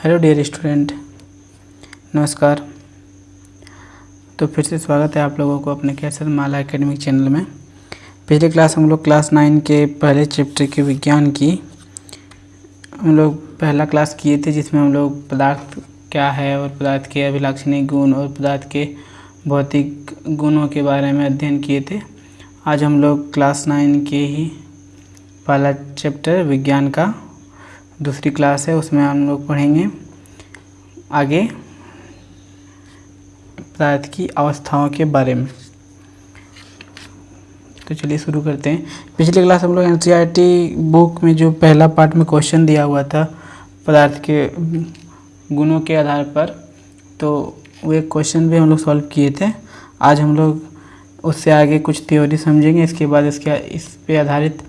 Hello dear student नमस्कार। तो फिर से स्वागत है आप लोगों को अपने कैसर माला एकेडमिक चैनल में। पिछले क्लास हम लोग क्लास नाइन के पहले चैप्टर के विज्ञान की, हम लोग पहला क्लास किए थे जिसमें हम लोग पदार्थ क्या है और पदार्थ के अभिलाक्षणिक गुण और पदार्थ के भौतिक गुणों के बारे में अध्ययन किए थे। आज हम लोग क्लास नाइन के ही पहला चैप्टर विज्ञान का दूसरी क्लास है, उसमें हम लोग पढ़ेंगे आगे पदार्थ की अवस्थाओं के बारे में। तो चलिए शुरू करते हैं। पिछले क्लास हम लोग एन बुक में जो पहला पार्ट में क्वेश्चन दिया हुआ था, पदार्थ के गुणों के आधार पर तो वो एक क्वेश्चन भी हम लोग सॉल्व किए थे। आज हम लोग उससे आगे कुछ थ्योरी समझेंगे, इसके बाद इसके इस पे आधारित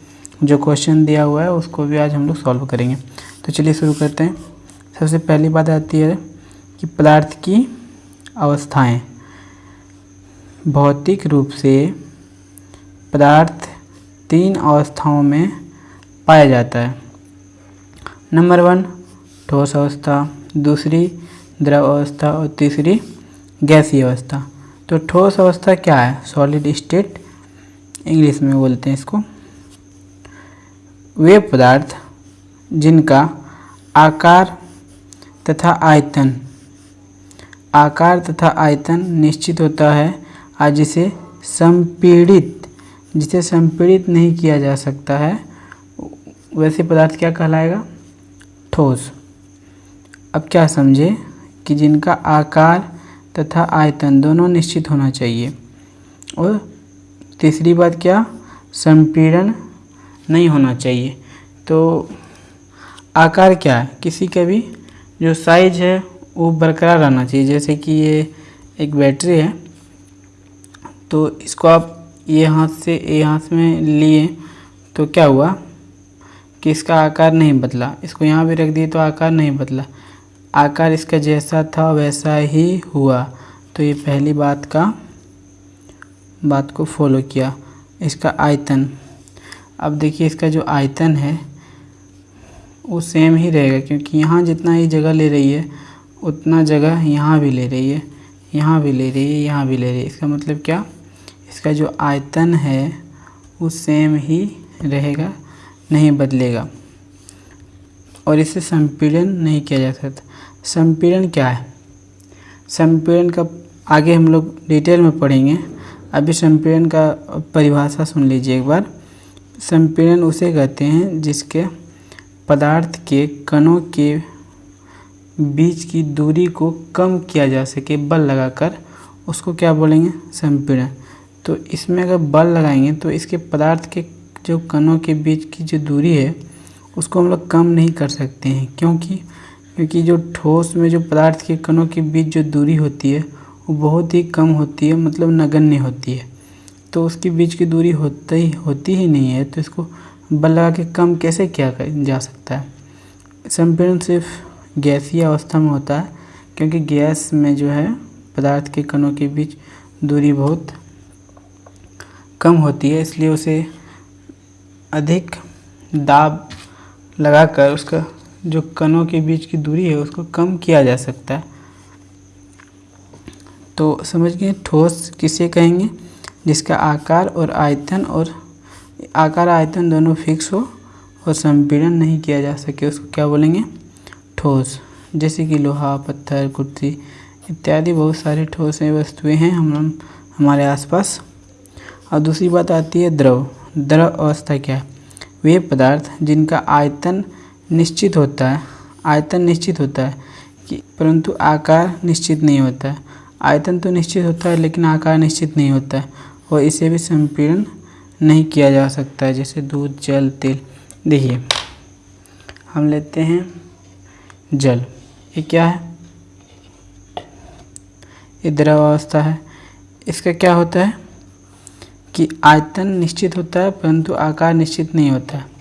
जो क्वेश्चन दिया हुआ है, उसको भी आज हम लोग सॉल्व करेंगे। तो चलिए शुरू करते हैं। सबसे पहली बात आती है कि पदार्थ की अवस्थाएँ। भौतिक रूप से पदार्थ तीन अवस्थाओं में पाया जाता है। नंबर वन, ठोस अवस्था। दूसरी, द्रव अवस्था। और तीसरी, गैसीय अवस्था। तो ठोस अवस्था क्या है? सॉलिड स्टेट इंग्लिश में बोलते हैं इसको। वे पदार्थ जिनका आकार तथा आयतन, आकार तथा आयतन निश्चित होता है, आज जिसे संपीड़ित जिसे संपीड़ित नहीं किया जा सकता है, वैसे पदार्थ क्या कहलाएगा? ठोस। अब क्या समझे कि जिनका आकार तथा आयतन दोनों निश्चित होना चाहिए? और तीसरी बात क्या? संपीड़न नहीं होना चाहिए। तो आकार क्या है? किसी का भी जो साइज़ है, वो बरकरार रहना चाहिए। जैसे कि ये एक बैटरी है तो इसको आप ये हाथ से, ये हाथ में लिए तो क्या हुआ कि इसका आकार नहीं बदला। इसको यहाँ भी रख दिए तो आकार नहीं बदला। आकार इसका जैसा था, वैसा ही हुआ। तो ये पहली बात का, बात को फॉलो किया। इसका आयतन। अब देखिए इसका जो आयतन है, वो सेम ही रहेगा, क्योंकि यहाँ जितना ही जगह ले रही है, उतना जगह यहाँ भी ले रही है, यहाँ भी ले रही है, यहाँ भी ले रही है। इसका मतलब क्या? इसका जो आयतन है, वो सेम ही रहेगा, नहीं बदलेगा। और इसे संपीड़न नहीं किया जा सकता। संपीड़न क्या है? संपीड़न का आगे हम लोग डिटेल में पढ़ेंगे। अभी संपीड़न का परिभाषा सुन लीजिए एक बार। संपीड़न उसे कहते हैं, जिसके पदार्थ के कणों के बीच की दूरी को कम किया जा सके, बल लगाकर। उसको क्या बोलेंगे? संपीड़न। तो इसमें अगर बल लगाएँगे तो इसके पदार्थ के जो कणों के बीच की जो दूरी है, उसको हम लोग कम नहीं कर सकते हैं। क्योंकि क्योंकि जो ठोस में जो पदार्थ के कणों के बीच जो दूरी होती है, वो बहुत ही कम होती है मतलब नगण्य होती है। तो उसके बीच की दूरी होती ही होती ही नहीं है तो इसको बल लगा के कम कैसे किया जा सकता है? संपीड़न सिर्फ़ गैसीय अवस्था में होता है, क्योंकि गैस में जो है, पदार्थ के कणों के बीच दूरी बहुत कम होती है, इसलिए उसे अधिक दाब लगाकर उसका जो कणों के बीच की दूरी है, उसको कम किया जा सकता है। तो समझ गए? ठोस किसे कहेंगे? जिसका आकार और आयतन और आकार आयतन दोनों फिक्स हो और संपीड़न नहीं किया जा सके, उसको क्या बोलेंगे? ठोस। जैसे कि लोहा, पत्थर, कुर्सी इत्यादि बहुत सारे ठोस वस्तुएँ हैं हम हमारे आसपास। और दूसरी बात आती है द्रव। द्रव अवस्था क्या है? वे पदार्थ जिनका आयतन निश्चित होता है, आयतन निश्चित होता है कि परंतु आकार निश्चित नहीं होता है। आयतन तो निश्चित होता है लेकिन आकार निश्चित नहीं होता है। और इसे भी संपीड़न नहीं किया जा सकता है, जैसे दूध, जल, तेल। देखिए, हम लेते हैं जल। ये क्या है? ये द्रव अवस्था है। इसका क्या होता है? कि आयतन निश्चित होता है, परंतु आकार निश्चित नहीं होता। है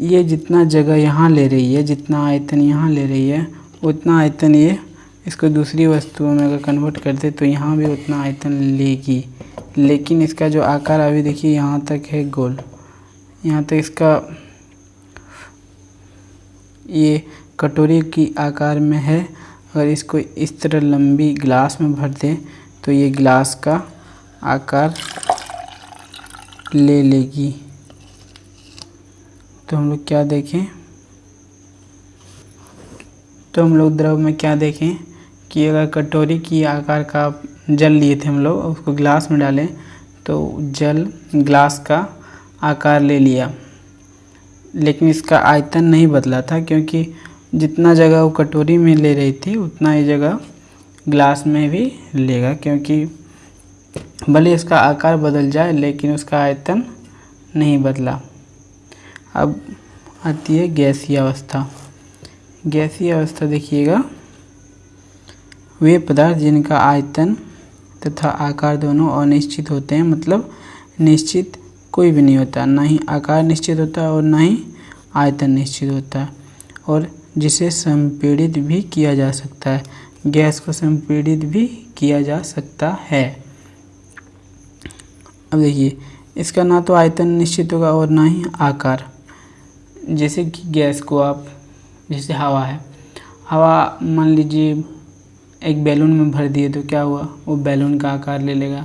ये जितना जगह यहाँ ले रही है, जितना आयतन यहाँ ले रही है, उतना आयतन ये इसको दूसरी वस्तुओं में अगर कन्वर्ट करते तो यहाँ भी उतना आयतन लेगी। लेकिन इसका जो आकार अभी देखिए, यहाँ तक है गोल। यहाँ तक इसका ये कटोरी की आकार में है। अगर इसको इस तरह लंबी ग्लास में भर दें तो ये ग्लास का आकार ले लेगी। तो हम लोग क्या देखें? तो हम लोग द्रव में क्या देखें? कि कटोरी की आकार का जल लिए थे हम लोग, उसको ग्लास में डालें तो जल ग्लास का आकार ले लिया। लेकिन इसका आयतन नहीं बदला था, क्योंकि जितना जगह वो कटोरी में ले रही थी, उतना ही जगह ग्लास में भी लेगा, क्योंकि भले इसका आकार बदल जाए, लेकिन उसका आयतन नहीं बदला। अब आती है गैसीय अवस्था। गैसीय अवस्था देखिएगा। वे पदार्थ जिनका आयतन तथा आकार दोनों अनिश्चित होते हैं मतलब निश्चित कोई भी नहीं होता। ना ही आकार निश्चित होता है और ना ही आयतन निश्चित होता। है और जिसे संपीड़ित भी किया जा सकता है। गैस को संपीड़ित भी किया जा सकता है। अब देखिए, इसका ना तो आयतन निश्चित होगा और ना ही आकार। जैसे कि गैस को आप, जैसे हवा है। हवा, मान लीजिए एक बैलून में भर दिए तो क्या हुआ? वो बैलून का आकार ले लेगा।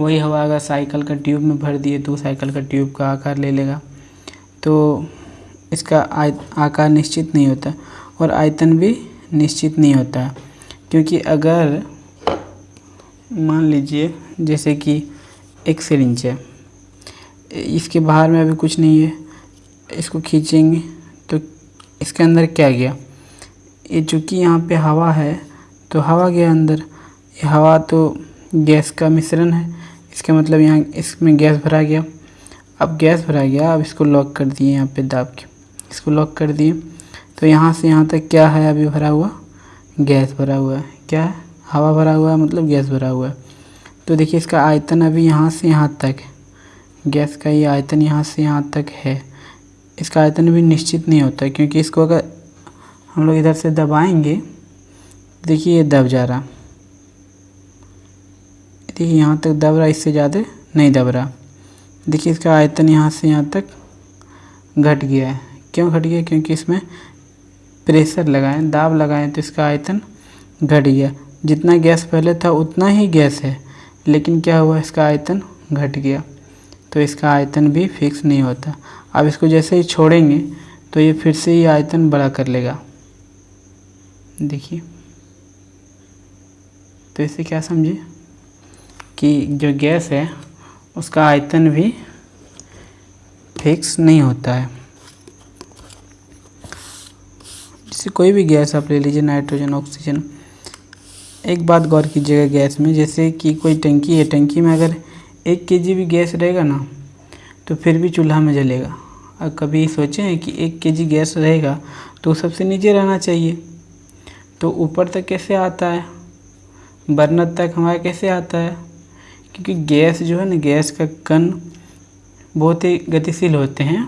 वही हवा अगर साइकिल का ट्यूब में भर दिए तो साइकिल का ट्यूब का आकार ले लेगा। तो इसका आकार निश्चित नहीं होता और आयतन भी निश्चित नहीं होता। क्योंकि अगर मान लीजिए, जैसे कि एक सिरिंज है, इसके बाहर में अभी कुछ नहीं है, इसको खींचेंगे तो इसके अंदर क्या गया? ये चूँकि यहाँ पे हवा है तो हवा गया अंदर हवा तो गैस का मिश्रण है, इसका मतलब यहाँ, इसमें गैस भरा गया। अब गैस भरा गया, अब इसको लॉक कर दिए यहाँ पे दाब के। इसको लॉक कर दिए। तो यहाँ से यहाँ तक क्या है अभी भरा हुआ? गैस भरा हुआ है। क्या है? हवा भरा हुआ है मतलब गैस भरा हुआ है। तो देखिए, इसका आयतन अभी यहाँ से यहाँ तक है। गैस का ये आयतन यहाँ से यहाँ तक है। इसका आयतन भी निश्चित नहीं होता, क्योंकि इसको अगर हम लोग इधर से दबाएँगे देखिए ये दब जा रहा। देखिए यहाँ तक दब रहा, इससे ज़्यादा नहीं दब रहा। देखिए इसका आयतन यहाँ से यहाँ तक घट गया है। क्यों घट गया? क्योंकि इसमें प्रेशर लगाएँ, दाब लगाएँ तो इसका आयतन घट गया। जितना गैस पहले था, उतना ही गैस है। लेकिन क्या हुआ? इसका आयतन घट गया। तो इसका आयतन भी फिक्स नहीं होता। अब इसको जैसे ही छोड़ेंगे तो ये फिर से ही आयतन बड़ा कर लेगा। देखिए। तो इसे क्या समझे? कि जो गैस है, उसका आयतन भी फिक्स नहीं होता है। जैसे कोई भी गैस आप ले लीजिए, नाइट्रोजन, ऑक्सीजन, एक बात गौर कीजिएगा गैस में, जैसे कि कोई टंकी है, टंकी में अगर एक के भी गैस रहेगा ना तो फिर भी चूल्हा में जलेगा। और कभी सोचें कि एक के गैस रहेगा तो सबसे नीचे रहना चाहिए। तो ऊपर तक कैसे आता है? बर्नर तक हमारा कैसे आता है? क्योंकि गैस जो है ना, गैस का कण बहुत ही गतिशील होते हैं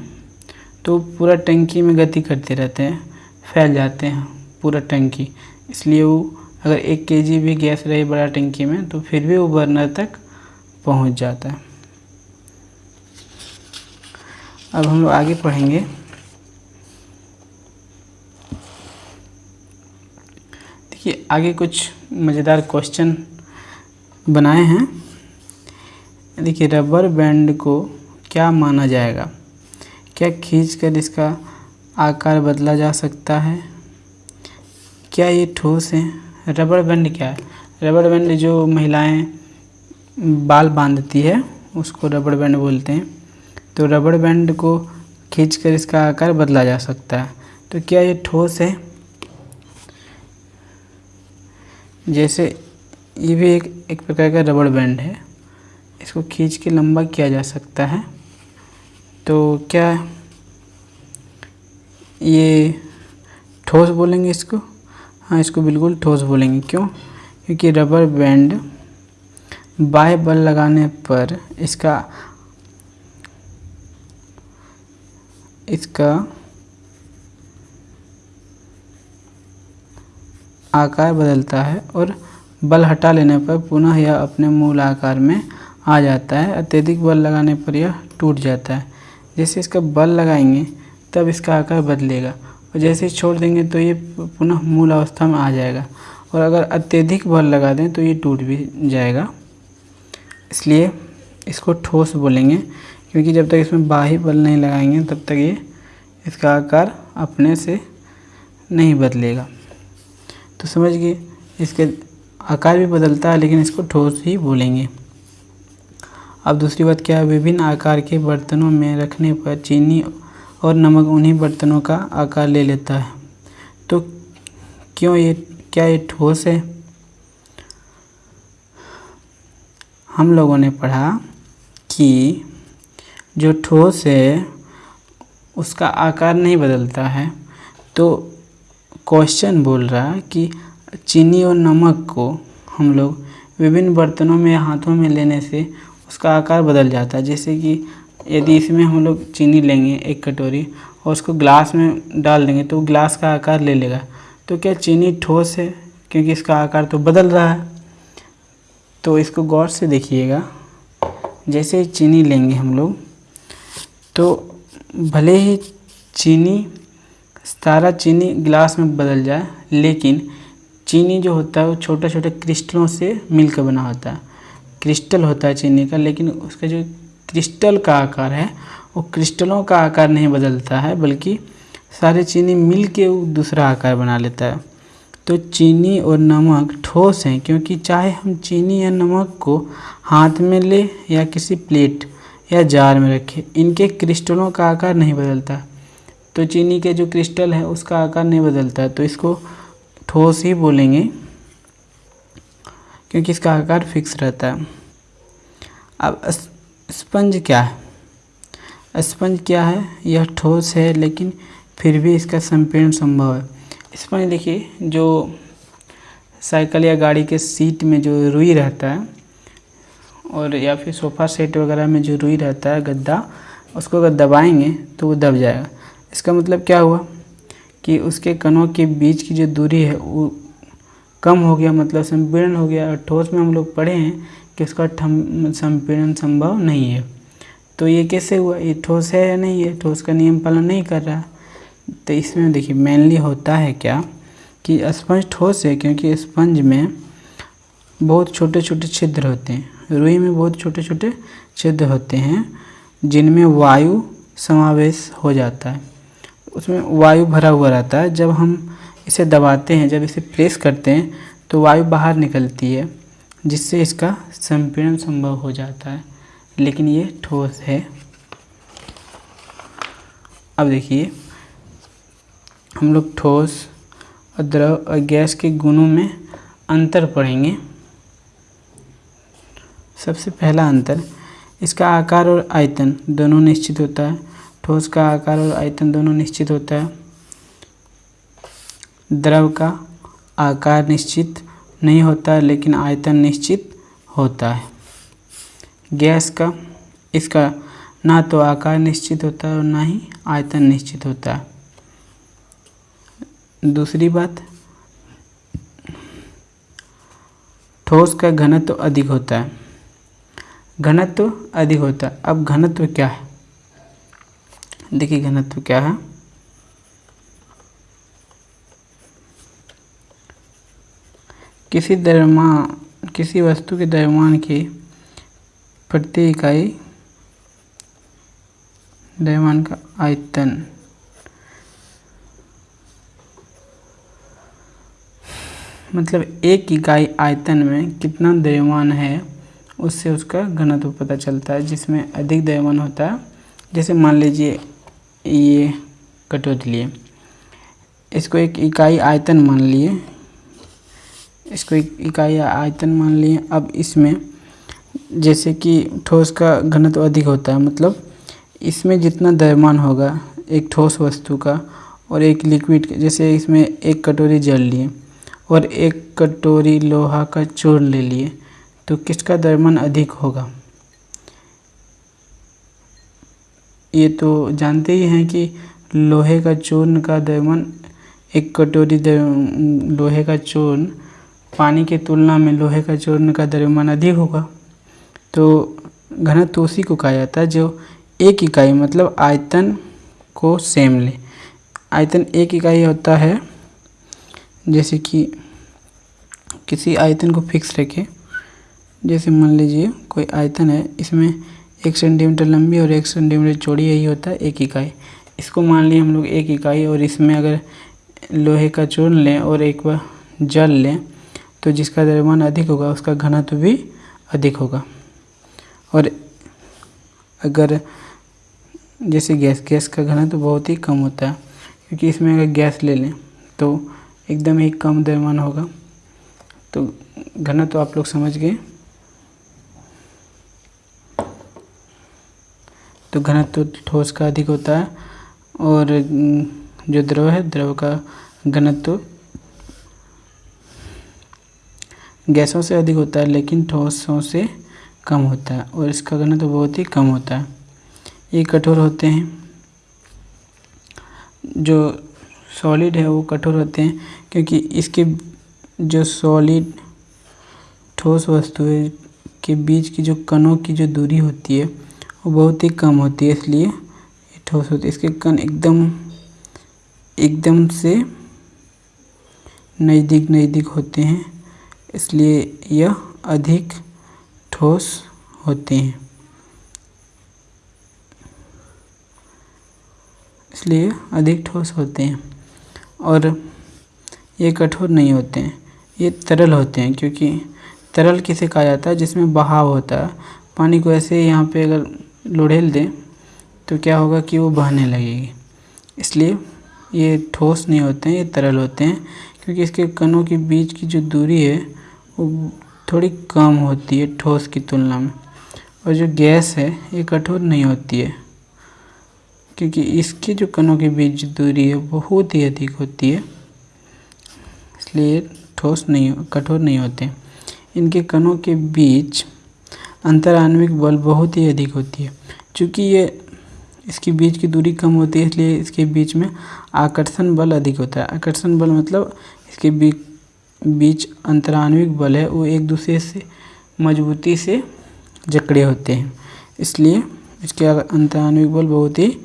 तो पूरा टंकी में गति करते रहते हैं, फैल जाते हैं पूरा टंकी। इसलिए वो अगर एक के भी गैस रहे बड़ा टंकी में तो फिर भी वो बर्नर तक पहुँच जाता है। अब हम लोग आगे पढ़ेंगे। देखिए आगे कुछ मज़ेदार क्वेश्चन बनाए हैं। देखिए रबर बैंड को क्या माना जाएगा? क्या खींचकर इसका आकार बदला जा सकता है? क्या ये ठोस है? रबर बैंड क्या है? रबर बैंड जो महिलाएँ बाल बांधती है, उसको रबर बैंड बोलते हैं। तो रबर बैंड को खींचकर इसका आकार बदला जा सकता है। तो क्या ये ठोस है? जैसे ये भी एक एक प्रकार का रबड़ बैंड है। इसको खींच के लंबा किया जा सकता है। तो क्या ये ठोस बोलेंगे इसको? हाँ इसको बिल्कुल ठोस बोलेंगे। क्यों? क्योंकि रबर बैंड बाह्य बल लगाने पर इसका इसका आकार बदलता है और बल हटा लेने पर पुनः यह अपने मूल आकार में आ जाता है। अत्यधिक बल लगाने पर यह टूट जाता है। जैसे इसका बल लगाएँगे, तब इसका आकार बदलेगा और जैसे छोड़ देंगे तो ये पुनः मूल अवस्था में आ जाएगा और अगर अत्यधिक बल लगा दें तो ये टूट भी जाएगा। इसलिए इसको ठोस बोलेंगे, क्योंकि जब तक इसमें बाही बल नहीं लगाएँगे, तब तक ये इसका आकार अपने से नहीं बदलेगा। तो समझ गए, इसके आकार भी बदलता है, लेकिन इसको ठोस ही बोलेंगे। अब दूसरी बात, क्या है विभिन्न आकार के बर्तनों में रखने पर चीनी और नमक उन्हीं बर्तनों का आकार ले लेता है? तो क्यों ये, क्या ये ठोस है? हम लोगों ने पढ़ा कि जो ठोस है, उसका आकार नहीं बदलता है। तो क्वेश्चन बोल रहा है कि चीनी और नमक को हम लोग विभिन्न बर्तनों में हाथों में लेने से उसका आकार बदल जाता है। जैसे कि यदि इसमें हम लोग चीनी लेंगे एक कटोरी और उसको ग्लास में डाल देंगे तो ग्लास का आकार ले लेगा। तो क्या चीनी ठोस है? क्योंकि इसका आकार तो बदल रहा है। तो इसको गौर से देखिएगा। जैसे चीनी लेंगे हम लोग तो भले ही चीनी सारा चीनी गिलास में बदल जाए, लेकिन चीनी जो होता है वो छोटे छोटे क्रिस्टलों से मिलकर बना होता है। क्रिस्टल होता है चीनी का, लेकिन उसका जो क्रिस्टल का आकार है, वो क्रिस्टलों का आकार नहीं बदलता है, बल्कि सारे चीनी मिल के दूसरा आकार बना लेता है। तो चीनी और नमक ठोस हैं, क्योंकि चाहे हम चीनी या नमक को हाथ में ले या किसी प्लेट या जार में रखें, इनके क्रिस्टलों का आकार नहीं बदलता। तो चीनी के जो क्रिस्टल है, उसका आकार नहीं बदलता तो इसको ठोस ही बोलेंगे, क्योंकि इसका आकार फिक्स रहता है। अब स्पंज क्या है? स्पंज क्या है? यह ठोस है, लेकिन फिर भी इसका संपीड़न संभव है। स्पंज देखिए, जो साइकिल या गाड़ी के सीट में जो रुई रहता है, और या फिर सोफ़ा सेट वगैरह में जो रुई रहता है, गद्दा, उसको अगर दबाएँगे तो वो दब जाएगा। इसका मतलब क्या हुआ? कि उसके कणों के बीच की जो दूरी है, वो कम हो गया मतलब संपीड़न हो गया। और ठोस में हम लोग पढ़े हैं कि उसका संपीड़न संभव नहीं है। तो ये कैसे हुआ? ये ठोस है या नहीं है? ठोस का नियम पालन नहीं कर रहा। तो इसमें देखिए मेनली होता है क्या कि स्पंज ठोस है, क्योंकि स्पंज में बहुत छोटे छोटे छिद्र होते हैं। रुई में बहुत छोटे छोटे छिद्र होते हैं, जिनमें वायु समावेश हो जाता है। उसमें वायु भरा हुआ रहता है। जब हम इसे दबाते हैं, जब इसे प्रेस करते हैं तो वायु बाहर निकलती है, जिससे इसका संपीड़न संभव हो जाता है। लेकिन ये ठोस है। अब देखिए, हम लोग ठोस और द्रव और गैस के गुणों में अंतर पढ़ेंगे। सबसे पहला अंतर, इसका आकार और आयतन दोनों निश्चित होता है। ठोस का आकार और आयतन दोनों निश्चित होता है। द्रव का आकार निश्चित नहीं होता, लेकिन आयतन निश्चित होता है। गैस का, इसका ना तो आकार निश्चित होता है और ना ही आयतन निश्चित होता है। दूसरी बात, ठोस का घनत्व अधिक होता है। घनत्व अधिक होता है। अब घनत्व क्या है? देखिए घनत्व क्या है। किसी द्रव्यमान, किसी वस्तु के द्रव्यमान की प्रति इकाई द्रव्यमान का आयतन। मतलब एक इकाई आयतन में कितना द्रव्यमान है, उससे उसका घनत्व पता चलता है, जिसमें अधिक द्रव्यमान होता है। जैसे मान लीजिए ये कटोरी लिए। इसको एक इकाई आयतन मान लिए। इसको एक इकाई आयतन मान लिए। अब इसमें जैसे कि ठोस का घनत्व अधिक होता है मतलब इसमें जितना द्रव्यमान होगा, एक ठोस वस्तु का और एक लिक्विड जैसे इसमें एक कटोरी जल लिए और एक कटोरी लोहा का चूर्ण ले लिए तो किसका द्रव्यमान अधिक होगा? ये तो जानते ही हैं कि लोहे का चूर्ण का द्रव्यमान, एक कटोरी लोहे का चूर्ण, पानी की तुलना में लोहे का चूर्ण का द्रव्यमान अधिक होगा। तो घनत्व उसी को कहा जाता है, जो एक इकाई मतलब आयतन को सेम ले। आयतन एक इकाई होता है, जैसे कि किसी आयतन को फिक्स रखें। जैसे मान लीजिए कोई आयतन है, इसमें एक सेंटीमीटर लंबी और एक सेंटीमीटर चौड़ी, यही होता है एक इकाई। इसको मान लिए हम लोग एक इकाई और इसमें अगर लोहे का चूर्ण लें और एक बार जल लें तो जिसका द्रव्यमान अधिक होगा, उसका घनत्व भी अधिक होगा। और अगर जैसे गैस गैस का घनत्व तो बहुत ही कम होता है, क्योंकि इसमें अगर गैस ले लें तो एकदम ही कम द्रव्यमान होगा। तो घनत्व तो आप लोग समझ गए? तो घनत्व ठोस का अधिक होता है और जो द्रव है, द्रव का घनत्व गैसों से अधिक होता है, लेकिन ठोसों से कम होता है और इसका घनत्व बहुत ही कम होता है। ये कठोर होते हैं। जो सॉलिड है, वो कठोर होते हैं, क्योंकि इसके जो सॉलिड ठोस वस्तुएँ के बीच की जो कणों की जो दूरी होती है वो बहुत ही कम होती है, इसलिए ये ठोस होती है। इसके कण एकदम एकदम से नज़दीक नज़दीक होते हैं, इसलिए यह अधिक ठोस होते हैं। इसलिए अधिक ठोस होते हैं और ये कठोर नहीं होते हैं, ये तरल होते हैं, क्योंकि तरल किसे कहा जाता है? जिसमें बहाव होता है। पानी को ऐसे यहाँ पे अगर लोढ़ेल दें तो क्या होगा कि वो बहने लगेगी। इसलिए ये ठोस नहीं होते हैं, ये तरल होते हैं, क्योंकि इसके कणों के बीच की जो दूरी है, वो थोड़ी कम होती है ठोस की तुलना में। और जो गैस है, ये कठोर नहीं होती है, क्योंकि इसके जो कणों के बीच दूरी है, बहुत ही अधिक होती है। इसलिए ठोस नहीं, कठोर नहीं होते। इनके कणों के बीच अंतरान्विक बल बहुत ही अधिक होती है। क्योंकि ये इसके बीच की दूरी कम होती है, इसलिए इसके बीच में आकर्षण बल अधिक होता है। आकर्षण बल मतलब इसके बीच अंतरान्विक बल है, वो एक दूसरे से मजबूती से जकड़े होते हैं। इसलिए इसके अंतरान्विक बल बहुत ही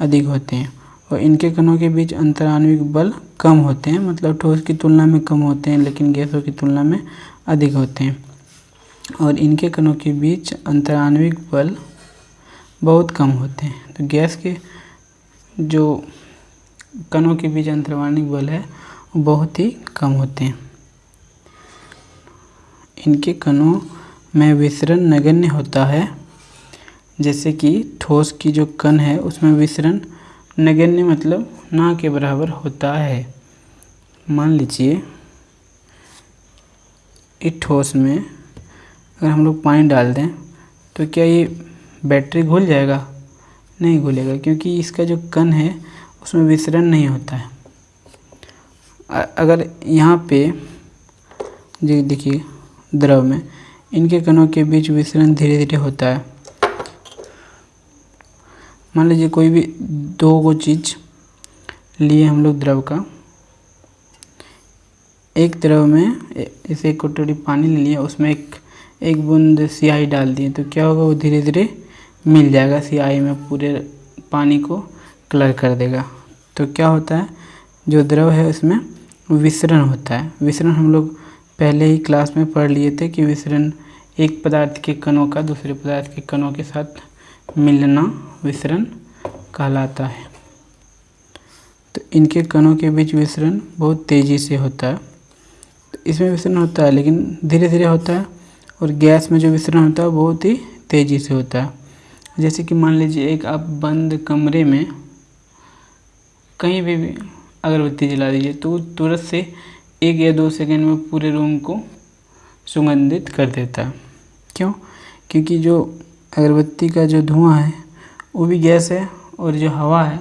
अधिक होते हैं और इनके कणों के बीच अंतरान्विक बल कम होते हैं। मतलब ठोस की तुलना में कम होते हैं, लेकिन गैसों की तुलना में अधिक होते हैं। और इनके कणों के बीच अंतरान्विक बल बहुत कम होते हैं। तो गैस के जो कणों के बीच अंतरान्विक बल है, वो बहुत ही कम होते हैं। इनके कणों में विसरण नगण्य होता है, जैसे कि ठोस की जो कण है, उसमें विसरण नगण्य मतलब ना के बराबर होता है। मान लीजिए, इस ठोस में अगर हम लोग पानी डाल दें तो क्या ये बैटरी घुल जाएगा? नहीं घुलेगा, क्योंकि इसका जो कण है, उसमें विसरण नहीं होता है। अगर यहाँ पे, जी देखिए, द्रव में, इनके कणों के बीच विसरण धीरे धीरे होता है। मान लीजिए कोई भी दो गो चीज़ लिए हम लोग द्रव का। एक द्रव में इसे एक कटोरी पानी ले लिया, उसमें एक एक बूंद सियाही डाल दिए तो क्या होगा? वो धीरे धीरे मिल जाएगा सियाही में, पूरे पानी को कलर कर देगा। तो क्या होता है? जो द्रव है उसमें विसरण होता है। विसरण हम लोग पहले ही क्लास में पढ़ लिए थे कि विसरण एक पदार्थ के कणों का, दूसरे पदार्थ के कणों के साथ मिलना विसरण कहलाता है। तो इनके कणों के बीच विसरण बहुत तेज़ी से होता है। तो इसमें विसरण होता है, लेकिन धीरे धीरे होता है। और गैस में जो विसरण होता है बहुत ही तेज़ी से होता है। जैसे कि मान लीजिए एक आप बंद कमरे में कहीं भी, अगरबत्ती जला दीजिए तो तुरंत से एक या दो सेकंड में पूरे रूम को सुगंधित कर देता है। क्यों? क्योंकि जो अगरबत्ती का जो धुआँ है वो भी गैस है और जो हवा है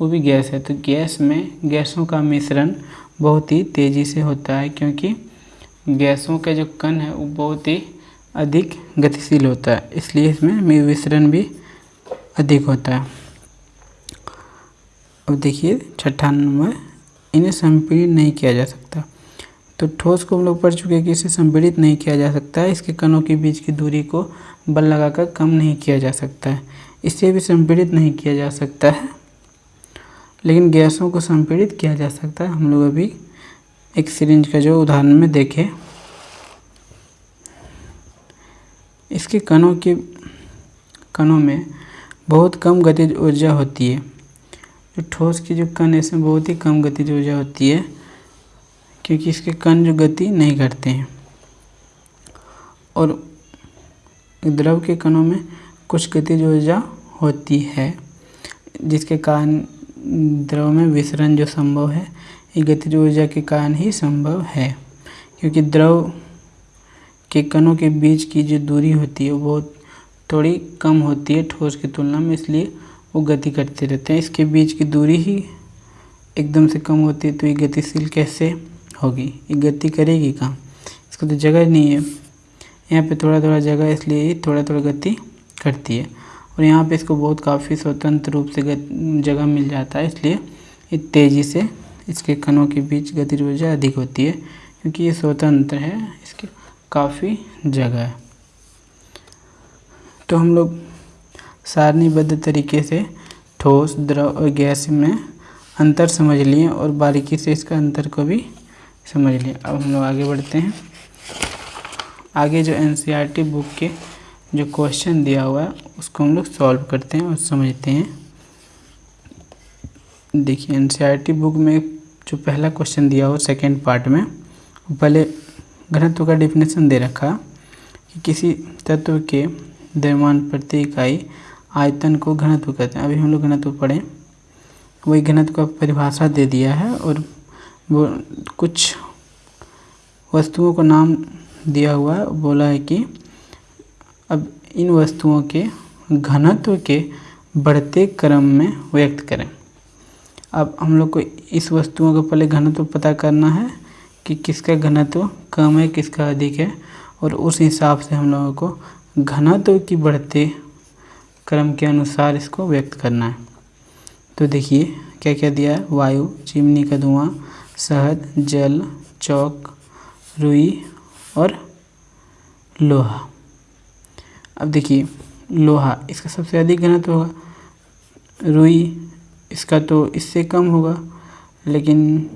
वो भी गैस है। तो गैस में गैसों का मिश्रण बहुत ही तेज़ी से होता है क्योंकि गैसों का जो कण है वो बहुत ही अधिक गतिशील होता है, इसलिए इसमें मिश्रण भी अधिक होता है। अब देखिए, छठा नंबर, इन्हें संपीड़ित नहीं किया जा सकता। तो ठोस को हम लोग पढ़ चुके हैं कि इसे संपीड़ित नहीं किया जा सकता है, इसके कणों के बीच की दूरी को बल लगाकर कम नहीं किया जा सकता है। इसे भी संपीड़ित नहीं किया जा सकता है, लेकिन गैसों को संपीड़ित किया जा सकता है। हम लोग अभी एक सिरिंज का जो उदाहरण में देखें। इसके कणों के कणों में बहुत कम गतिज ऊर्जा होती है। जो ठोस की जो कण इसमें बहुत ही कम गतिज ऊर्जा होती है, क्योंकि इसके कण जो गति नहीं करते हैं। और द्रव के कणों में कुछ गतिज ऊर्जा होती है, जिसके कारण द्रव में विसरण जो संभव है, ये गतिज ऊर्जा के कारण ही संभव है। क्योंकि द्रव के कणों के बीच की जो दूरी होती है, वो बहुत थोड़ी कम होती है ठोस की तुलना में, इसलिए वो गति करते रहते हैं। इसके बीच की दूरी ही एकदम से कम होती है तो ये गतिशील कैसे होगी? ये गति करेगी कहाँ? इसको तो जगह नहीं है। यहाँ पे थोड़ा थोड़ा जगह, इसलिए ये थोड़ा थोड़ा गति करती है। और यहाँ पे इसको बहुत काफ़ी स्वतंत्र रूप से जगह मिल जाता है, इसलिए ये तेज़ी से इसके कणों के बीच गति ऊर्जा अधिक होती है, क्योंकि ये स्वतंत्र है काफ़ी जगह है। तो हम लोग सारणीबद्ध तरीके से ठोस, द्रव और गैस में अंतर समझ लिए और बारीकी से इसका अंतर को भी समझ लिए। अब हम लोग आगे बढ़ते हैं। आगे जो एन बुक e के जो क्वेश्चन दिया हुआ है, उसको हम लोग सॉल्व करते हैं और समझते हैं। देखिए एन बुक में जो पहला क्वेश्चन दिया हुआ सेकेंड पार्ट में पहले घनत्व का डिफिनेशन दे रखा कि किसी तत्व के द्रव्यमान प्रति इकाई आयतन को घनत्व कहते हैं। अभी हम लोग घनत्व पढ़ें। वही घनत्व का परिभाषा दे दिया है और वो कुछ वस्तुओं को नाम दिया हुआ है। बोला है कि अब इन वस्तुओं के घनत्व के बढ़ते क्रम में व्यक्त करें। अब हम लोग को इस वस्तुओं का पहले घनत्व पता करना है। कि किसका घनत्व कम है, किसका अधिक है और उस हिसाब से हम लोगों को घनत्व की बढ़ते क्रम के अनुसार इसको व्यक्त करना है। तो देखिए क्या क्या दिया है? वायु, चिमनी का धुआँ, शहद, जल, चौक, रुई और लोहा। अब देखिए, लोहा, इसका सबसे अधिक घनत्व होगा। रुई, इसका तो इससे कम होगा, लेकिन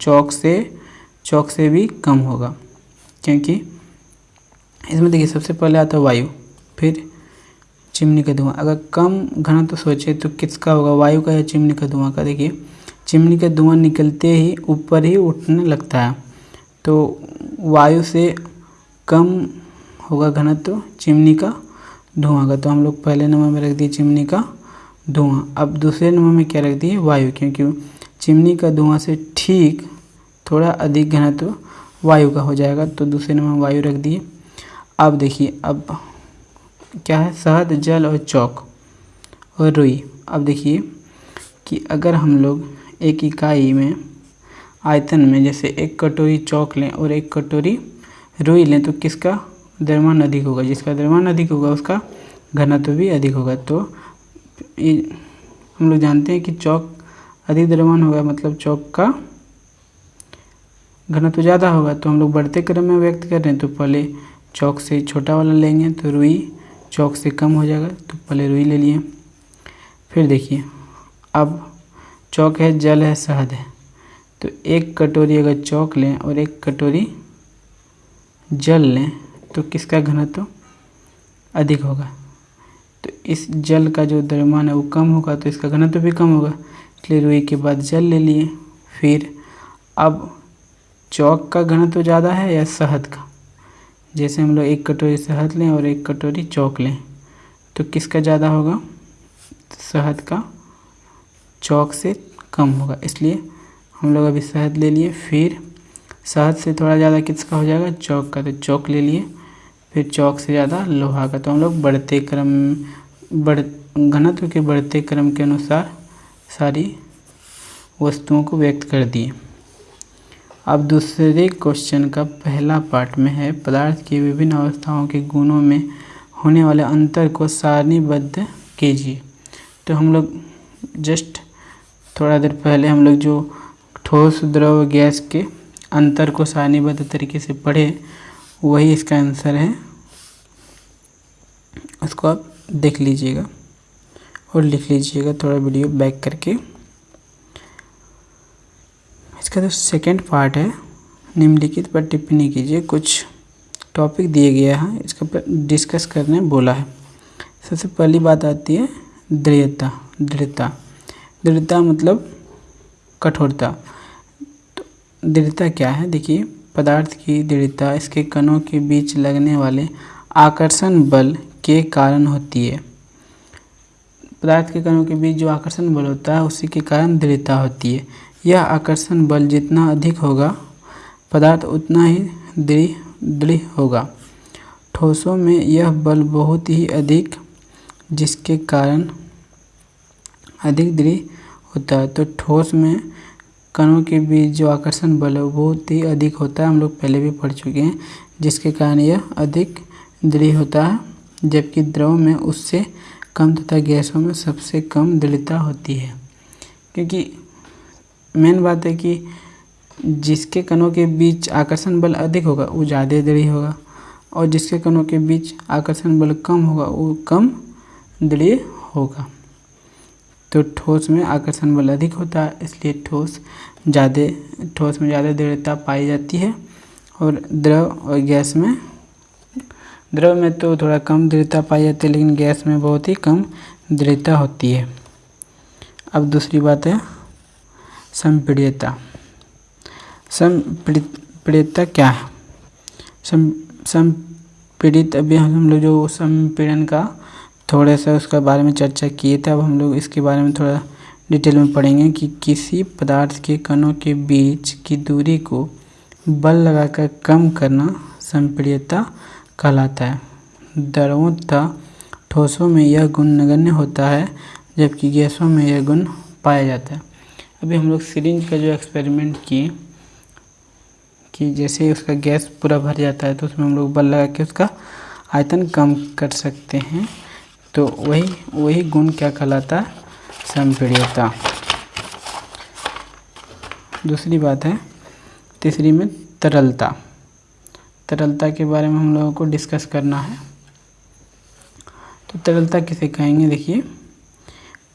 चौक से चौक से भी कम होगा, क्योंकि इसमें देखिए सबसे पहले आता है वायु, फिर चिमनी का धुआँ। अगर कम घना तो सोचे तो किसका होगा, वायु का या चिमनी का धुआँ का? देखिए, चिमनी का धुआँ निकलते ही ऊपर ही उठने लगता है तो वायु से कम होगा घनत्व तो चिमनी का धुआँ का तो हम लोग पहले नंबर में रख दिए चिमनी का धुआँ। अब दूसरे नंबर में क्या रख दिए? वायु, क्योंकि चिमनी का धुआँ से ठीक थोड़ा अधिक घनत्व वायु का हो जाएगा तो दूसरे नंबर वायु रख दिए। अब देखिए, अब क्या है? शहद, जल और चौक और रुई। अब देखिए कि अगर हम लोग एक इकाई में आयतन में जैसे एक कटोरी चौक लें और एक कटोरी रुई लें तो किसका द्रव्यमान अधिक होगा? जिसका द्रव्यमान अधिक होगा, उसका घनत्व भी अधिक होगा। तो ये हम लोग जानते हैं कि चौक अधिक द्रव्यमान होगा मतलब चौक का घनत्व तो ज़्यादा होगा तो हम लोग बढ़ते क्रम में व्यक्त कर रहे हैं तो पहले चौक से छोटा वाला लेंगे तो रुई चौक से कम हो जाएगा तो पहले रुई ले लिए। फिर देखिए, अब चौक है, जल है, शहद है। तो एक कटोरी अगर चौक लें और एक कटोरी जल लें तो किसका घनत्व तो अधिक होगा? तो इस जल का जो द्रव्यमान है, वो कम होगा तो इसका घनत्व भी कम होगा। इसलिए रुई के बाद जल ले लिए। फिर अब चौक का घनत्व ज़्यादा है या शहद का? जैसे हम लोग एक कटोरी शहद लें और एक कटोरी चौक लें तो किसका ज़्यादा होगा? शहद का। चौक से कम होगा, इसलिए हम लोग अभी शहद ले लिए, फिर शहद से थोड़ा ज़्यादा किसका हो जाएगा? चौक का तो चौक ले लिए, फिर चौक से ज़्यादा लोहा का। तो हम लोग बढ़ते क्रम, बढ़, घनत्व के बढ़ते क्रम के अनुसार सारी वस्तुओं को व्यक्त कर दिए। अब दूसरे क्वेश्चन का पहला पार्ट में है, पदार्थ की विभिन्न अवस्थाओं के गुणों में होने वाले अंतर को सारणीबद्ध कीजिए। तो हम लोग जस्ट थोड़ा देर पहले हम लोग जो ठोस द्रव गैस के अंतर को सारणीबद्ध तरीके से पढ़े, वही इसका आंसर है। उसको आप देख लीजिएगा और लिख लीजिएगा थोड़ा वीडियो बैक करके। इसका जो सेकेंड पार्ट है, निम्नलिखित पर टिप्पणी कीजिए। कुछ टॉपिक दिए गया है, इसके ऊपर डिस्कस करने बोला है। सबसे पहली बात आती है, दृढ़ता दृढ़ता। दृढ़ता मतलब कठोरता। तो दृढ़ता क्या है? देखिए, पदार्थ की दृढ़ता, इसके कणों के बीच लगने वाले आकर्षण बल के कारण होती है। पदार्थ के कणों के बीच जो आकर्षण बल होता है, उसी के कारण दृढ़ता होती है। यह आकर्षण बल जितना अधिक होगा, पदार्थ उतना ही दृढ़ दृढ़ होगा। ठोसों में यह बल बहुत ही अधिक, जिसके कारण अधिक दृढ़ होता है। तो ठोस में कणों के बीच जो आकर्षण बल है, बहुत ही अधिक होता है। हम लोग पहले भी पढ़ चुके हैं, जिसके कारण यह अधिक दृढ़ होता है, जबकि द्रव में उससे कम तथा गैसों में सबसे कम दृढ़ता होती है। क्योंकि मेन बात है कि जिसके कणों के बीच आकर्षण बल अधिक होगा, वो ज़्यादा दृढ़ होगा और जिसके कणों के बीच आकर्षण बल कम होगा, वो कम दृढ़ होगा। तो ठोस में आकर्षण बल अधिक होता है, इसलिए ठोस ज़्यादा, ठोस में ज़्यादा दृढ़ता पाई जाती है और द्रव और गैस में, द्रव में तो थोड़ा कम दृढ़ता पाई जाती है, लेकिन गैस में बहुत ही कम दृढ़ता होती है। अब दूसरी बात है संपीड़ितता संपीड़ितता क्या है? सम संपीड़ित, अभी हम लोग जो संपीड़न का थोड़े सा उसका बारे में चर्चा किए थे, अब हम लोग इसके बारे में थोड़ा डिटेल में पढ़ेंगे कि किसी पदार्थ के कणों के बीच की दूरी को बल लगाकर कम करना संपीड़ितता कहलाता है। द्रवों तथा ठोसों में यह गुण नगण्य होता है, जबकि गैसों में यह गुण पाया जाता है। अभी हम लोग सिरिंज का जो एक्सपेरिमेंट किए, कि जैसे उसका गैस पूरा भर जाता है तो उसमें हम लोग बल लगा के उसका आयतन कम कर सकते हैं। तो वही वही गुण क्या कहलाता है? संपीड़ितता दूसरी बात है, तीसरी में तरलता। तरलता के बारे में हम लोगों को डिस्कस करना है। तो तरलता किसे कहेंगे? देखिए,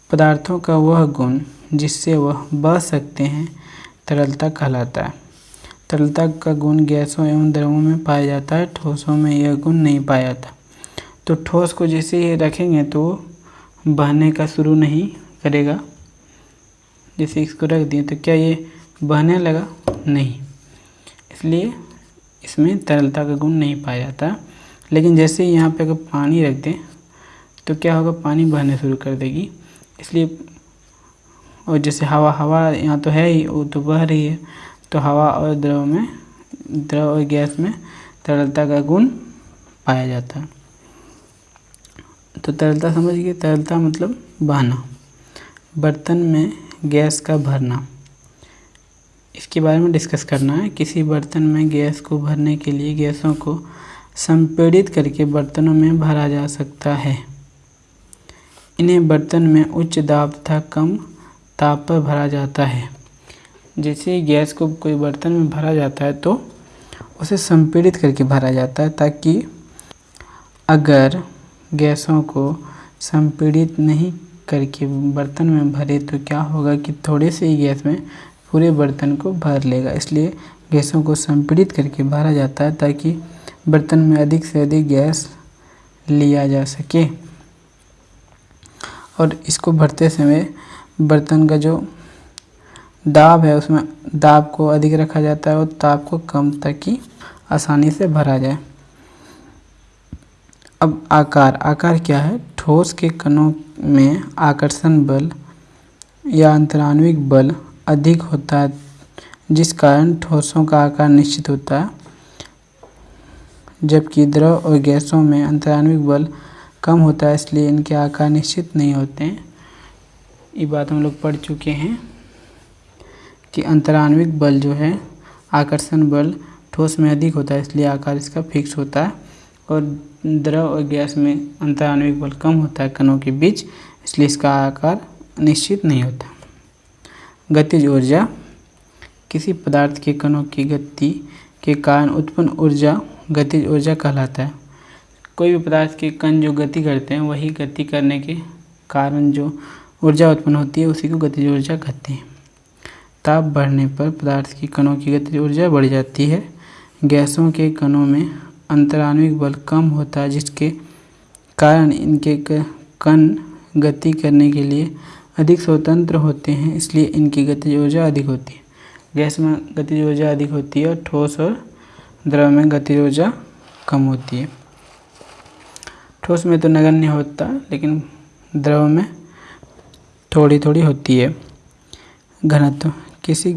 पदार्थों का वह गुण जिससे वह बह सकते हैं, तरलता कहलाता है। तरलता का गुण गैसों एवं द्रवों में पाया जाता है, ठोसों में यह गुण नहीं पाया जाता। तो ठोस को जैसे ही रखेंगे तो बहने का शुरू नहीं करेगा। जैसे इसको रख दिए तो क्या ये बहने लगा? नहीं। इसलिए इसमें तरलता का गुण नहीं पाया जाता। लेकिन जैसे यहाँ पे अगर पानी रख दें तो क्या होगा? पानी बहने शुरू कर देगी। इसलिए और जैसे हवा हवा यहाँ तो है ही, वो तो बह रही है। तो हवा और द्रव में, द्रव और गैस में तरलता का गुण पाया जाता है। तो तरलता समझ गए, तरलता मतलब बहना। बर्तन में गैस का भरना। इसके बारे में डिस्कस करना है। किसी बर्तन में गैस को भरने के लिए गैसों को संपीड़ित करके बर्तनों में भरा जा सकता है। इन्हें बर्तन में उच्च दाब तथा कम ताप पर भरा जाता है। जैसे गैस को कोई बर्तन में भरा जाता है तो उसे संपीड़ित करके भरा जाता है ताकि अगर गैसों को संपीड़ित नहीं करके बर्तन में भरे तो क्या होगा कि थोड़े से ही गैस में पूरे बर्तन को भर लेगा। इसलिए गैसों को संपीड़ित करके भरा जाता है ताकि बर्तन में अधिक से अधिक गैस लिया जा सके। और इसको भरते समय बर्तन का जो दाब है, उसमें दाब को अधिक रखा जाता है और ताप को कम ताकि आसानी से भरा जाए। अब आकार। आकार क्या है? ठोस के कणों में आकर्षण बल या अंतराण्विक बल अधिक होता है, जिस कारण ठोसों का आकार निश्चित होता है, जबकि द्रव और गैसों में अंतराण्विक बल कम होता है, इसलिए इनके आकार निश्चित नहीं होते हैं। ये बात हम लोग पढ़ चुके हैं कि अंतराण्विक बल जो है, आकर्षण बल ठोस में अधिक होता है, इसलिए आकार इसका फिक्स होता है और द्रव और गैस में अंतराण्विक बल कम होता है कणों के बीच, इसलिए इसका आकार निश्चित नहीं होता। गतिज ऊर्जा, किसी पदार्थ के कणों की गति के कारण उत्पन्न ऊर्जा गतिज ऊर्जा कहलाता है। कोई भी पदार्थ के कण जो गति करते हैं, वही गति करने के कारण जो ऊर्जा उत्पन्न होती है, उसी को गतिज ऊर्जा कहते हैं। ताप बढ़ने पर पदार्थ की कणों की गतिज ऊर्जा बढ़ जाती है। गैसों के कणों में अंतराणविक बल कम होता है, जिसके कारण इनके कण गति करने के लिए अधिक स्वतंत्र होते हैं, इसलिए इनकी गतिज ऊर्जा अधिक होती है। गैस में गतिज ऊर्जा अधिक होती है और ठोस और द्रव में गतिज ऊर्जा कम होती है। ठोस में तो नगण्य होता, लेकिन द्रव में थोड़ी थोड़ी होती है। घनत्व। किसी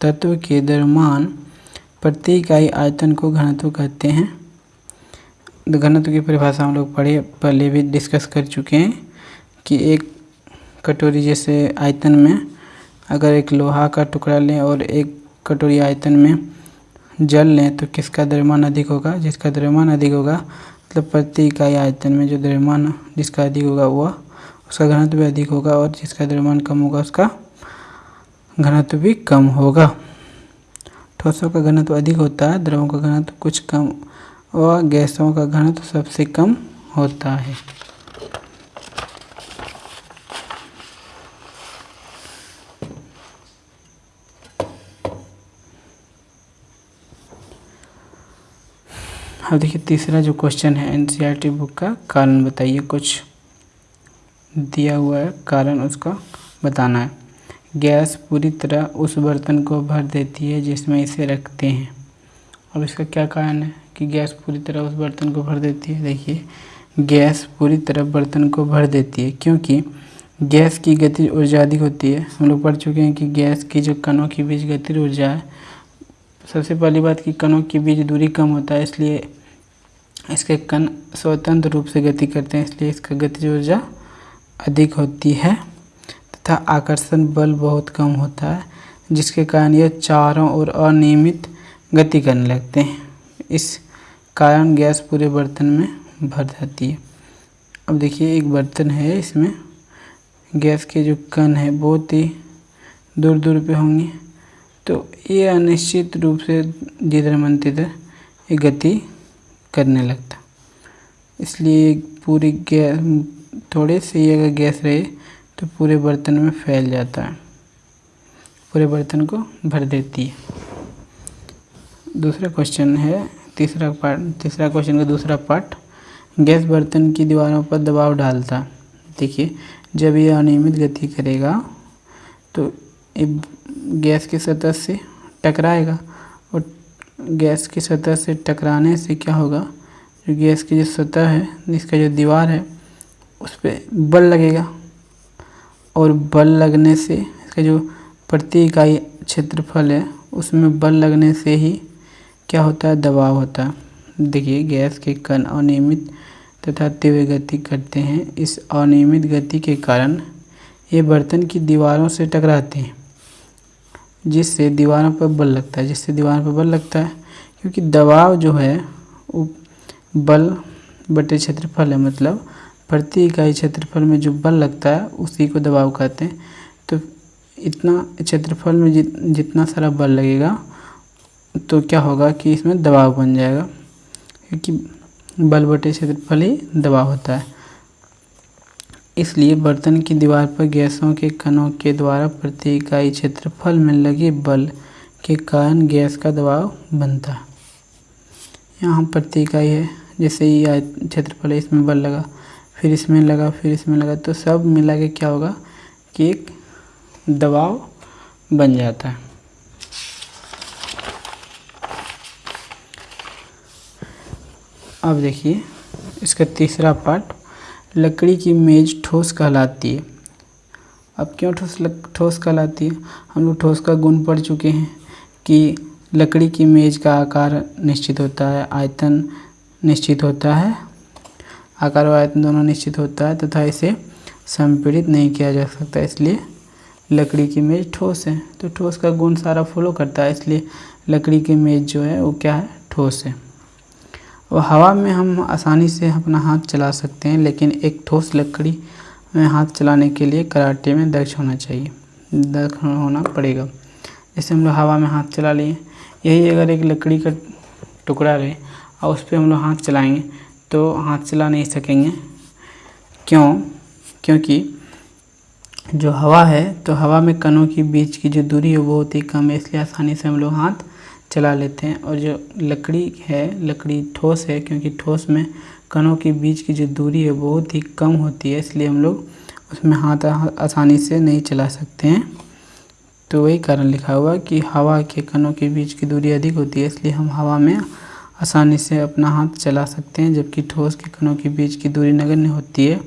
तत्व के द्रव्यमान प्रति इकाई आयतन को घनत्व कहते हैं। घनत्व की परिभाषा हम लोग पढ़े, पहले भी डिस्कस कर चुके हैं कि एक कटोरी जैसे आयतन में अगर एक लोहा का टुकड़ा लें और एक कटोरी आयतन में जल लें तो किसका द्रव्यमान अधिक होगा? जिसका द्रव्यमान अधिक होगा मतलब प्रति इकाई आयतन में जो द्रव्यमान जिसका अधिक होगा, वह उसका घनत्व भी अधिक होगा और जिसका द्रव्यमान कम होगा उसका घनत्व भी कम होगा। ठोसों का घनत्व अधिक होता है, द्रवों का घनत्व कुछ कम और गैसों का घनत्व सबसे कम होता है। अब देखिए तीसरा जो क्वेश्चन है एनसीईआरटी बुक का कारण बताइए कुछ। दिया हुआ है कारण उसका बताना है। गैस पूरी तरह उस बर्तन को भर देती है जिसमें इसे रखते हैं। अब इसका क्या कारण है कि गैस पूरी तरह उस बर्तन को भर देती है? देखिए, गैस पूरी तरह बर्तन को भर देती है क्योंकि गैस की गति ऊर्जा अधिक होती है। हम लोग पढ़ चुके हैं कि गैस की जो कणों के बीच गति ऊर्जा है, सबसे पहली बात कि कणों के बीच दूरी कम होता है, इसलिए इसके कण स्वतंत्र रूप से गति करते हैं, इसलिए इसका गतिज ऊर्जा अधिक होती है तथा आकर्षण बल बहुत कम होता है, जिसके कारण यह चारों ओर अनियमित गति करने लगते हैं। इस कारण गैस पूरे बर्तन में भर जाती है। अब देखिए, एक बर्तन है इसमें। गैस के जो कण है, बहुत ही दूर दूर पे होंगे। तो ये अनिश्चित रूप से जिधर मन तिधर ये गति करने लगता। इसलिए पूरी गैस थोड़े से ही अगर गैस रहे तो पूरे बर्तन में फैल जाता है। पूरे बर्तन को भर देती है। दूसरा क्वेश्चन है, तीसरा पार्ट तीसरा क्वेश्चन का दूसरा पार्ट गैस बर्तन की दीवारों पर दबाव डालता। देखिए, जब ये अनियमित गति करेगा तो गैस की सतह से टकराएगा और गैस की सतह से टकराने से क्या होगा? जो गैस की जो सतह है इसका जो दीवार है उस पर बल लगेगा। और बल लगने से इसका जो प्रति इकाई क्षेत्रफल है, उसमें बल लगने से ही क्या होता है? दबाव होता है। देखिए, गैस के कण अनियमित तथा तीव्र गति करते हैं। इस अनियमित गति के कारण ये बर्तन की दीवारों से टकराते हैं, जिससे दीवारों पर बल लगता है। जिससे दीवार पर बल लगता है, क्योंकि दबाव जो है, वो बल बटे क्षेत्रफल है मतलब प्रति इकाई क्षेत्रफल में जो बल लगता है, उसी को दबाव कहते हैं। तो इतना क्षेत्रफल में जित, जितना सारा बल लगेगा तो क्या होगा कि इसमें दबाव बन जाएगा, क्योंकि बल बटे क्षेत्रफल ही दबाव होता है। इसलिए बर्तन की दीवार पर गैसों के कणों के द्वारा प्रति इकाई क्षेत्रफल में लगे बल के कारण गैस का दबाव बनता है। यहाँ प्रति इकाई है, जैसे ये क्षेत्रफल है, इसमें बल लगा। फिर इसमें लगा, फिर इसमें लगा तो सब मिला के क्या होगा कि एक दबाव बन जाता है। अब देखिए, इसका तीसरा पार्ट, लकड़ी की मेज ठोस कहलाती है। अब क्यों ठोस ठोस कहलाती है? हम लोग ठोस का गुण पढ़ चुके हैं कि लकड़ी की मेज का आकार निश्चित होता है, आयतन निश्चित होता है आकार और आयतन दोनों निश्चित होता है तथा इसे संपीड़ित नहीं किया जा सकता, इसलिए लकड़ी की मेज ठोस है। तो ठोस का गुण सारा फॉलो करता है, इसलिए लकड़ी की मेज जो है वो क्या है? ठोस है। और हवा में हम आसानी से अपना हाथ चला सकते हैं, लेकिन एक ठोस लकड़ी में हाथ चलाने के लिए कराटे में दक्ष होना चाहिए। दक्ष होना पड़ेगा। जैसे हम लोग हवा में हाथ चला लिए, यही अगर एक लकड़ी का टुकड़ा रहे, और उस पर हम लोग हाथ चलाएँगे तो हाथ चला नहीं सकेंगे। क्यों? क्योंकि जो हवा है तो हवा में कणों के बीच की जो दूरी है, वो बहुत ही कम है इसलिए आसानी से हम लोग हाथ चला लेते हैं। और जो लकड़ी है, लकड़ी ठोस है, क्योंकि ठोस में कणों के बीच की जो दूरी है बहुत ही कम होती है, इसलिए हम लोग उसमें हाथ आसानी से नहीं चला सकते हैं। तो वही कारण लिखा हुआ कि हवा के कणों के बीच की दूरी अधिक होती है, इसलिए हम हवा में आसानी से अपना हाथ चला सकते हैं, जबकि ठोस के कणों के बीच की दूरी नगण्य होती है,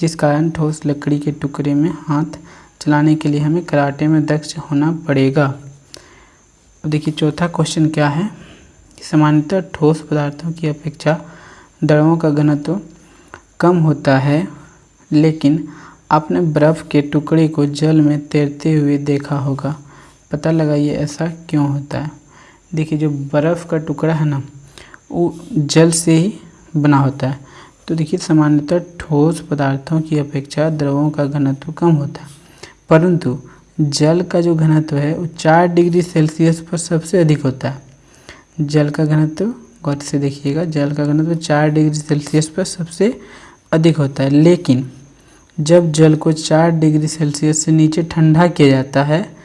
जिस कारण ठोस लकड़ी के टुकड़े में हाथ चलाने के लिए हमें कराटे में दक्ष होना पड़ेगा। अब देखिए, चौथा क्वेश्चन क्या है? सामान्यतः ठोस पदार्थों की अपेक्षा दड़ों का घनत्व कम होता है, लेकिन आपने बर्फ़ के टुकड़े को जल में तैरते हुए देखा होगा। पता लगाइए ऐसा क्यों होता है? देखिए, जो बर्फ़ का टुकड़ा है ना वो जल से ही बना होता है। तो देखिए, सामान्यतः ठोस पदार्थों की अपेक्षा द्रवों का घनत्व कम होता है। परंतु जल का जो घनत्व है, वो चार डिग्री सेल्सियस पर सबसे अधिक होता है। जल का घनत्व, गौर से देखिएगा, जल का घनत्व चार डिग्री सेल्सियस पर सबसे अधिक होता है। लेकिन जब जल को चार डिग्री सेल्सियस से नीचे ठंडा किया जाता है,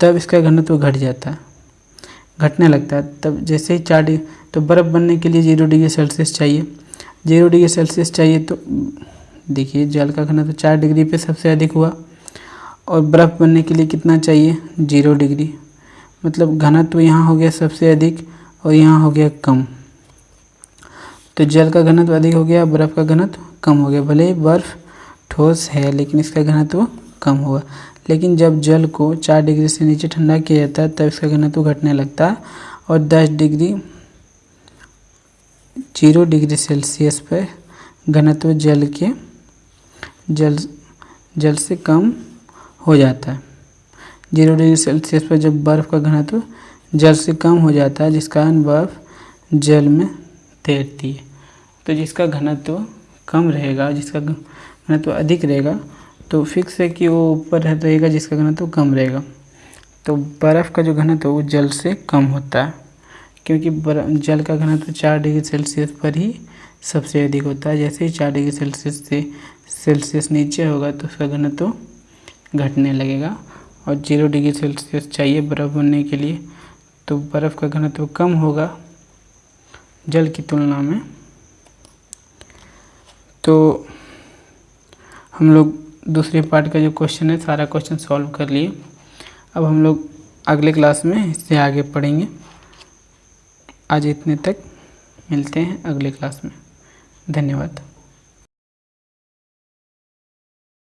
तब इसका घनत्व घट जाता है। घटने लगता है। तब जैसे ही चार डिग्री तो बर्फ़ बनने के लिए ज़ीरो डिग्री सेल्सियस चाहिए। ज़ीरो डिग्री सेल्सियस चाहिए तो देखिए, जल का घनत्व चार डिग्री पे सबसे अधिक हुआ। और बर्फ़ बनने के लिए कितना चाहिए? Zero degree. मतलब घनत्व यहाँ हो गया सबसे अधिक और यहाँ हो गया कम। तो जल का घनत्व अधिक हो गया, बर्फ़ का घनत्व कम हो गया। भले ही बर्फ़ ठोस है, लेकिन इसका घनत्व कम होगा लेकिन जब जल को चार डिग्री से नीचे ठंडा किया जाता है, तब इसका घनत्व घटने लगता है और दस डिग्री, ज़ीरो डिग्री सेल्सियस पर घनत्व जल के, जल जल से कम हो जाता है। ज़ीरो डिग्री सेल्सियस पर जब बर्फ़ का घनत्व जल से कम हो जाता है जिस कारण बर्फ़ जल में तैरती है तो जिसका घनत्व कम रहेगा, जिसका घनत्व अधिक रहेगा तो फिक्स है कि वो ऊपर रहेगा, जिसका घनत्व कम रहेगा। तो बर्फ़ का जो घनत्व वो जल से कम होता है, क्योंकि जल का घनत्व चार डिग्री सेल्सियस पर ही सबसे अधिक होता है। जैसे ही चार डिग्री सेल्सियस से, सेल्सियस नीचे होगा तो उसका घनत्व घटने लगेगा। और ज़ीरो डिग्री सेल्सियस चाहिए बर्फ़ बनने के लिए तो बर्फ़ का घनत्व कम होगा जल की तुलना में। तो हम लोग दूसरे पार्ट का जो क्वेश्चन है, सारा क्वेश्चन सॉल्व कर लिए। अब हम लोग अगले क्लास में इससे आगे पढ़ेंगे। आज इतने तक, मिलते हैं अगले क्लास में। धन्यवाद।